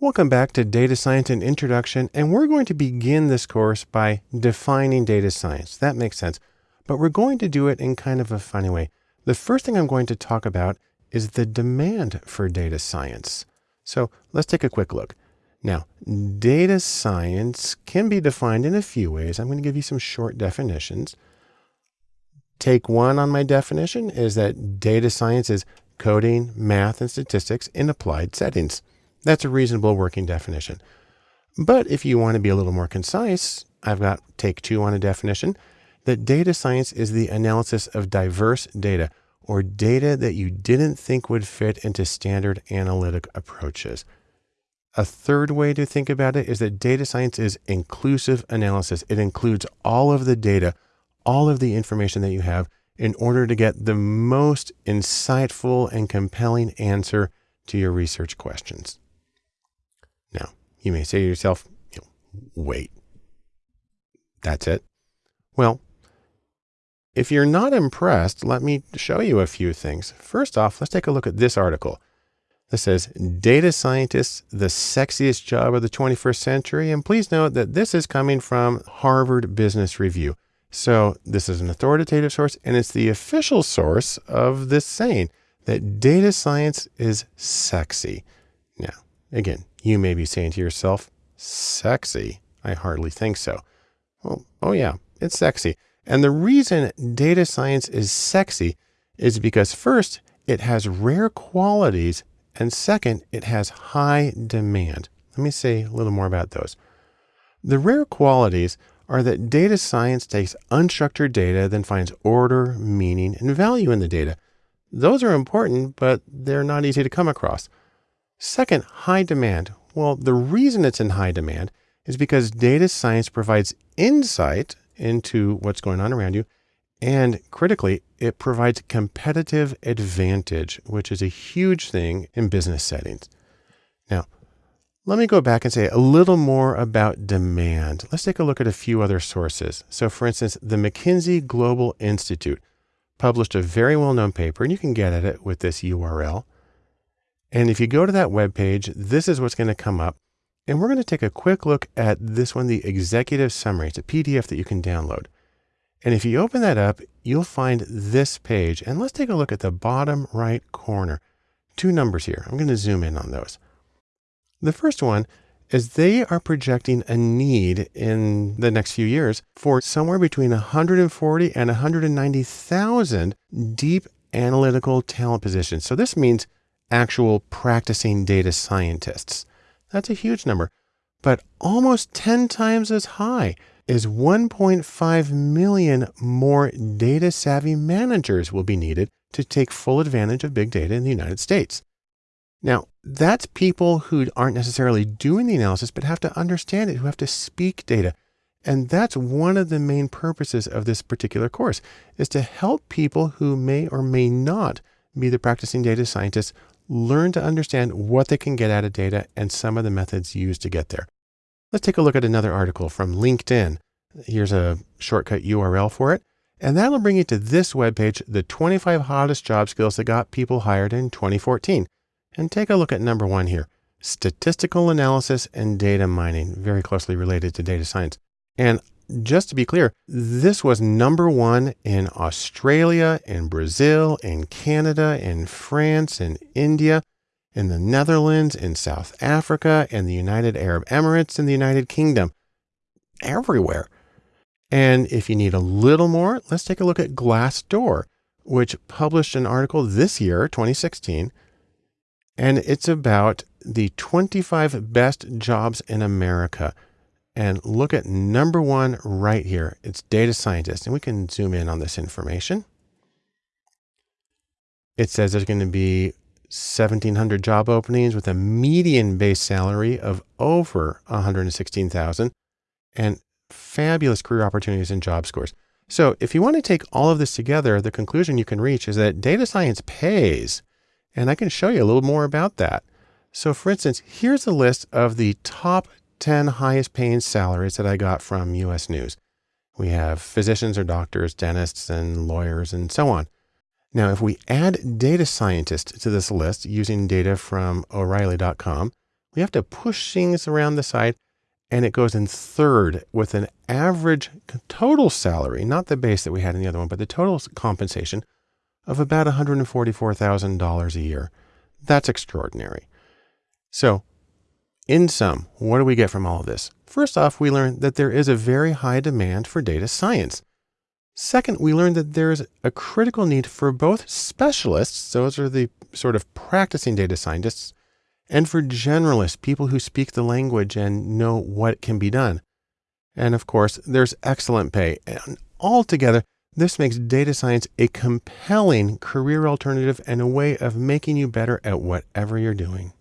Welcome back to Data Science and Introduction, and we're going to begin this course by defining data science. That makes sense, but we're going to do it in kind of a funny way. The first thing I'm going to talk about is the demand for data science. So let's take a quick look. Now, data science can be defined in a few ways. I'm going to give you some short definitions. Take one on my definition is that data science is coding, math, and statistics in applied settings. That's a reasonable working definition. But if you want to be a little more concise, I've got take two on a definition that data science is the analysis of diverse data or data that you didn't think would fit into standard analytic approaches. A third way to think about it is that data science is inclusive analysis. It includes all of the data, all of the information that you have in order to get the most insightful and compelling answer to your research questions. Now, you may say to yourself, you know, wait, that's it? Well, if you're not impressed, let me show you a few things. First off, let's take a look at this article. This says data scientists, the sexiest job of the 21st century. And please note that this is coming from Harvard Business Review. So this is an authoritative source and it's the official source of this saying that data science is sexy. Now, again, you may be saying to yourself, sexy? I hardly think so. Well, oh yeah, it's sexy. And the reason data science is sexy is because first, it has rare qualities. And second, it has high demand. Let me say a little more about those. The rare qualities are that data science takes unstructured data, then finds order, meaning, and value in the data. Those are important, but they're not easy to come across. Second, high demand. Well, the reason it's in high demand is because data science provides insight into what's going on around you. And critically, it provides competitive advantage, which is a huge thing in business settings. Now, let me go back and say a little more about demand. Let's take a look at a few other sources. So for instance, the McKinsey Global Institute published a very well-known paper, and you can get at it with this URL. And if you go to that web page, this is what's going to come up. And we're going to take a quick look at this one, the executive summary. It's a PDF that you can download. And if you open that up, you'll find this page. And let's take a look at the bottom right corner. Two numbers here. I'm going to zoom in on those. The first one is they are projecting a need in the next few years for somewhere between 140 and 190,000 deep analytical talent positions. So this means actual practicing data scientists. That's a huge number, but almost 10 times as high is 1.5 million more data savvy managers will be needed to take full advantage of big data in the United States. Now, that's people who aren't necessarily doing the analysis, but have to understand it, who have to speak data. And that's one of the main purposes of this particular course is to help people who may or may not be the practicing data scientists learn to understand what they can get out of data and some of the methods used to get there. Let's take a look at another article from LinkedIn. Here's a shortcut URL for it. And that'll bring you to this webpage, the 25 hottest job skills that got people hired in 2014. And take a look at number one here, statistical analysis and data mining, very closely related to data science. And just to be clear, this was number one in Australia, in Brazil, in Canada, in France, in India, in the Netherlands, in South Africa, in the United Arab Emirates, in the United Kingdom, everywhere. And if you need a little more, let's take a look at Glassdoor, which published an article this year, 2016, and it's about the 25 best jobs in America and look at number one right here. It's data scientist. And we can zoom in on this information. It says there's going to be 1700 job openings with a median base salary of over 116,000 and fabulous career opportunities and job scores. So if you want to take all of this together, the conclusion you can reach is that data science pays. And I can show you a little more about that. So for instance, here's a list of the top 10 highest paying salaries that I got from US News. We have physicians or doctors, dentists and lawyers and so on. Now, if we add data scientists to this list using data from O'Reilly.com, We have to push things around the side and it goes in third with an average total salary, not the base that we had in the other one, but the total compensation of about $144,000 a year. That's extraordinary. So, in sum, what do we get from all of this? First off, we learn that there is a very high demand for data science. Second, we learned that there is a critical need for both specialists, those are the sort of practicing data scientists, and for generalists, people who speak the language and know what can be done. And of course, there's excellent pay. And altogether, this makes data science a compelling career alternative and a way of making you better at whatever you're doing.